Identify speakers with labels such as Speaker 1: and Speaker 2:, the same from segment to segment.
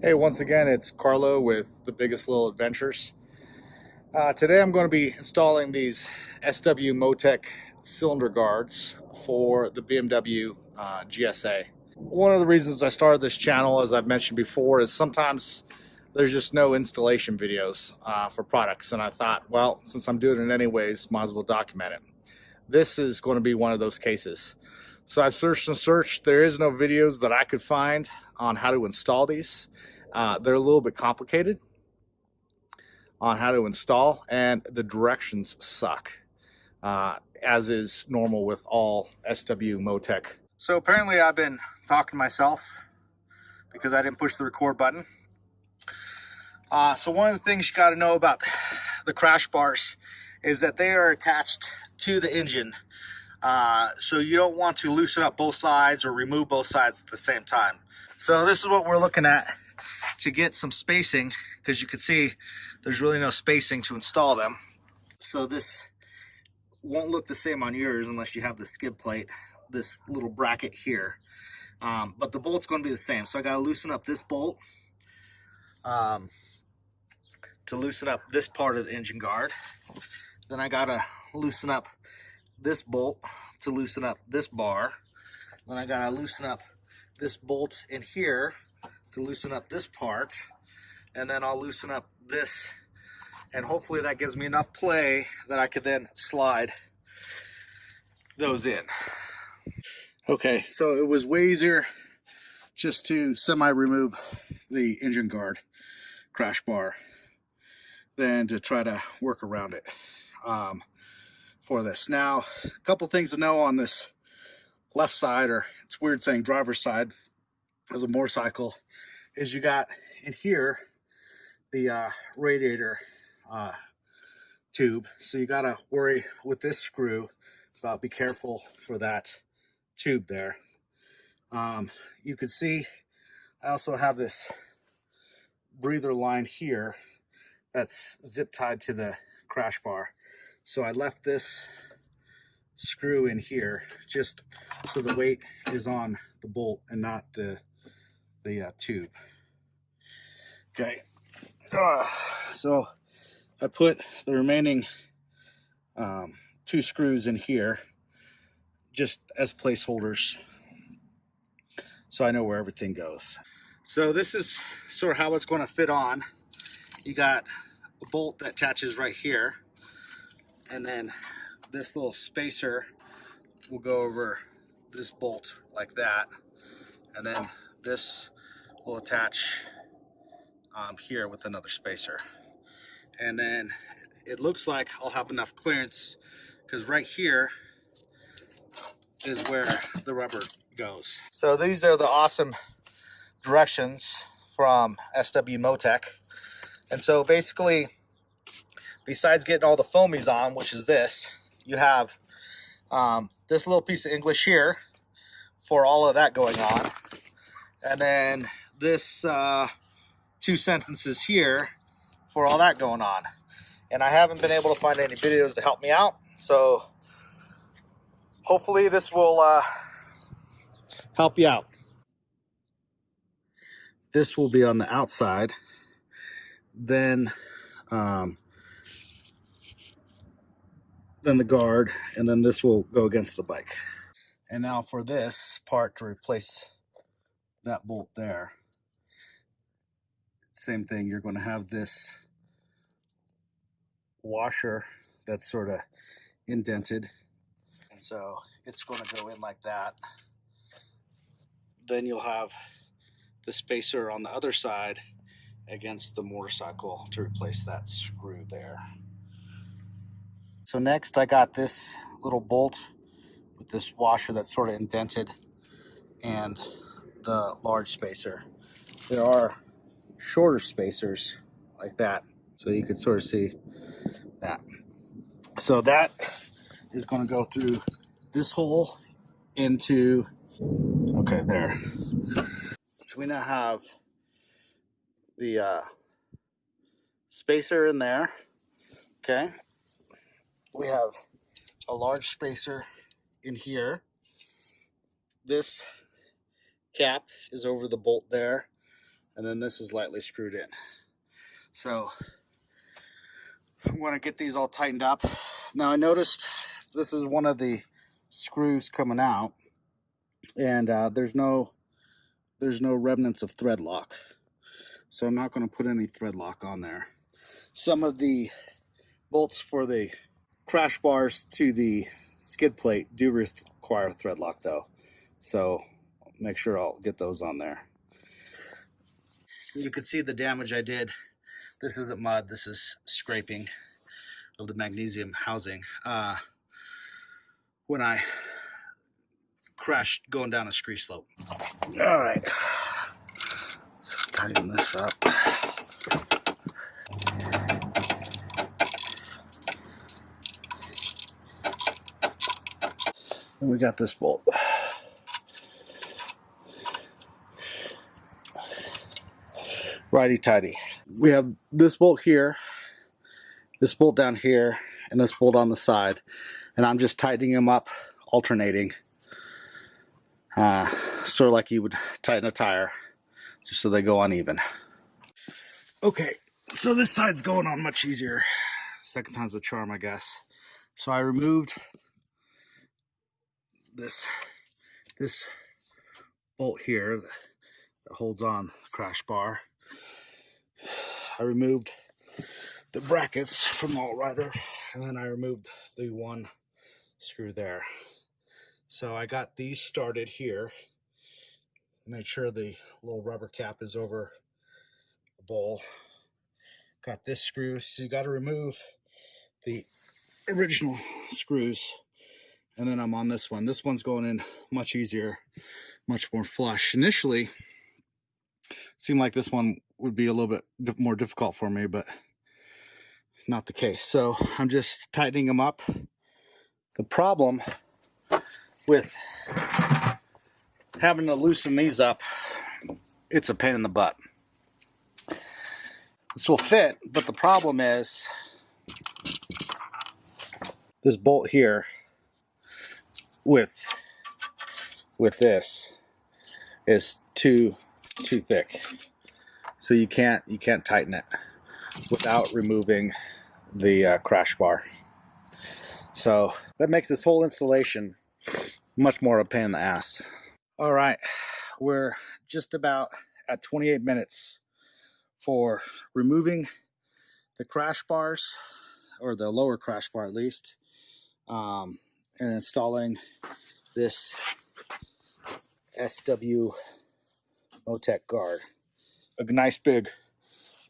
Speaker 1: Hey, once again, it's Carlo with the Biggest Little Adventures. Uh, today I'm going to be installing these SW-Motech cylinder guards for the BMW uh, GSA. One of the reasons I started this channel, as I've mentioned before, is sometimes there's just no installation videos uh, for products. And I thought, well, since I'm doing it anyways, might as well document it. This is going to be one of those cases. So I've searched and searched. There is no videos that I could find on how to install these. Uh, they're a little bit complicated on how to install and the directions suck, uh, as is normal with all SW-Motech. So apparently I've been talking to myself because I didn't push the record button. Uh, so one of the things you got to know about the crash bars is that they are attached to the engine. Uh, so you don't want to loosen up both sides or remove both sides at the same time. So this is what we're looking at to get some spacing because you can see there's really no spacing to install them. So this won't look the same on yours unless you have the skid plate, this little bracket here. Um, but the bolt's going to be the same. So I got to loosen up this bolt um, to loosen up this part of the engine guard. Then I got to loosen up this bolt to loosen up this bar. Then I got to loosen up this bolt in here to loosen up this part and then I'll loosen up this and hopefully that gives me enough play that I could then slide those in. Okay, so it was way easier just to semi-remove the engine guard crash bar than to try to work around it um, for this. Now, a couple things to know on this left side, or it's weird saying driver's side of the motorcycle, is you got in here the uh, radiator uh, tube. So you got to worry with this screw about be careful for that tube there. Um, you can see I also have this breather line here that's zip tied to the crash bar. So I left this screw in here just so the weight is on the bolt and not the the uh, tube. Okay, uh, so I put the remaining um, two screws in here just as placeholders so I know where everything goes. So this is sort of how it's going to fit on. You got a bolt that attaches right here and then this little spacer will go over this bolt like that and then this will attach um, here with another spacer and then it looks like I'll have enough clearance because right here is where the rubber goes. So these are the awesome directions from SW-Motech. And so basically, besides getting all the foamies on, which is this, you have um, this little piece of English here for all of that going on. And then this uh, two sentences here for all that going on. And I haven't been able to find any videos to help me out. So hopefully this will uh, help you out. This will be on the outside. Then um, then the guard, and then this will go against the bike. And now for this part to replace that bolt there, same thing, you're going to have this washer that's sort of indented. And so it's going to go in like that. Then you'll have the spacer on the other side against the motorcycle to replace that screw there. So next I got this little bolt with this washer that's sort of indented and the large spacer. There are shorter spacers like that so you can sort of see that. So that is going to go through this hole into, okay, there. So we now have the uh, spacer in there, okay? We have a large spacer in here. This cap is over the bolt there and then this is lightly screwed in. So I'm going to get these all tightened up. Now I noticed this is one of the screws coming out and uh, there's no there's no remnants of thread lock. So I'm not going to put any thread lock on there. Some of the bolts for the crash bars to the skid plate do require thread lock though. So make sure I'll get those on there. You can see the damage I did. This isn't mud, this is scraping of the magnesium housing. Uh, when I crashed going down a scree slope. All right, let's tighten this up. And we got this bolt. Righty tighty. We have this bolt here, this bolt down here, and this bolt on the side. And I'm just tightening them up, alternating. Uh, sort of like you would tighten a tire, just so they go uneven. Okay, so this side's going on much easier. Second time's a charm, I guess. So I removed this this bolt here that holds on the crash bar. I removed the brackets from the Rider, and then I removed the one screw there. So I got these started here. Made sure the little rubber cap is over the bowl. Got this screw, so you got to remove the original screws and then I'm on this one. This one's going in much easier, much more flush. Initially, seemed like this one would be a little bit more difficult for me, but not the case. So I'm just tightening them up. The problem with having to loosen these up, it's a pain in the butt. This will fit, but the problem is this bolt here with with this is too too thick. So you can't you can't tighten it without removing the uh, crash bar. So that makes this whole installation much more of a pain in the ass. All right we're just about at 28 minutes for removing the crash bars or the lower crash bar at least. Um, and installing this SW Motec guard. A nice big,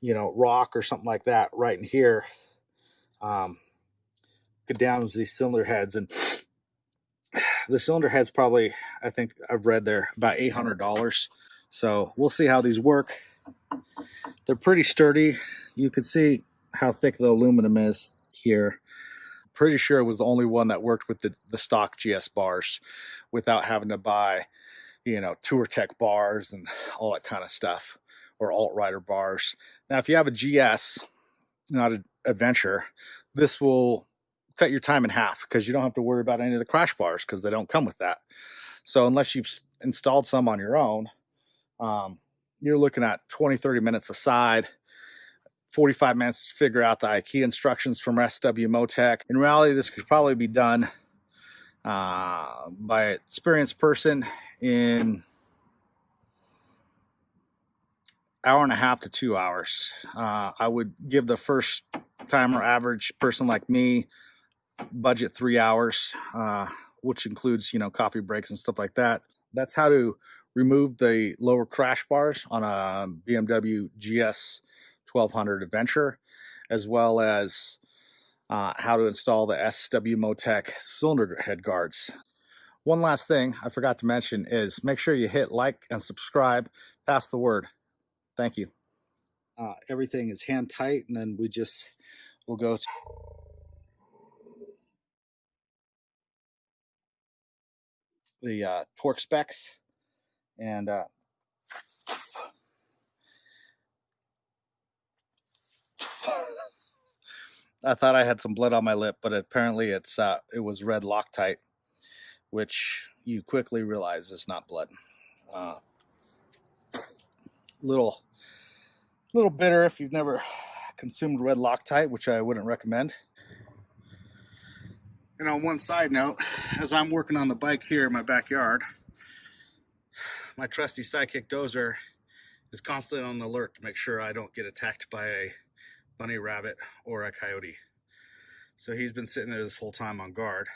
Speaker 1: you know, rock or something like that right in here. Um, get down to these cylinder heads and the cylinder heads probably, I think I've read they're about $800. So we'll see how these work. They're pretty sturdy. You can see how thick the aluminum is here pretty sure it was the only one that worked with the, the stock GS bars without having to buy, you know, Touratech bars and all that kind of stuff or AltRider bars. Now, if you have a GS, not an adventure, this will cut your time in half because you don't have to worry about any of the crash bars because they don't come with that. So unless you've installed some on your own, um, you're looking at 20, 30 minutes aside 45 minutes to figure out the key instructions from SW-Motech. In reality, this could probably be done uh, by an experienced person in hour and a half to two hours. Uh, I would give the first timer average person like me budget three hours, uh, which includes, you know, coffee breaks and stuff like that. That's how to remove the lower crash bars on a BMW GS 1200 Adventure, as well as uh, how to install the SW-Motech cylinder head guards. One last thing I forgot to mention is make sure you hit like and subscribe. Pass the word. Thank you. Uh, everything is hand tight, and then we just will go to the uh, torque specs and uh, I thought I had some blood on my lip, but apparently it's uh, it was red Loctite, which you quickly realize is not blood. Uh, little little bitter if you've never consumed red Loctite, which I wouldn't recommend. And on one side note, as I'm working on the bike here in my backyard, my trusty sidekick dozer is constantly on the alert to make sure I don't get attacked by a bunny rabbit or a coyote. So he's been sitting there this whole time on guard.